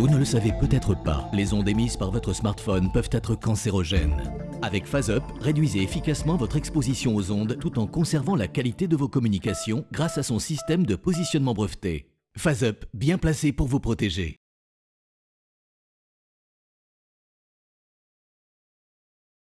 Vous ne le savez peut-être pas, les ondes émises par votre smartphone peuvent être cancérogènes. Avec PhaseUp, réduisez efficacement votre exposition aux ondes tout en conservant la qualité de vos communications grâce à son système de positionnement breveté. PhaseUp, bien placé pour vous protéger.